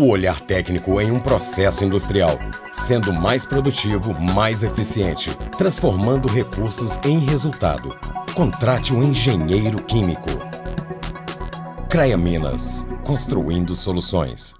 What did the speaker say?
O olhar técnico em um processo industrial, sendo mais produtivo, mais eficiente, transformando recursos em resultado. Contrate um engenheiro químico. CREA Minas, construindo soluções.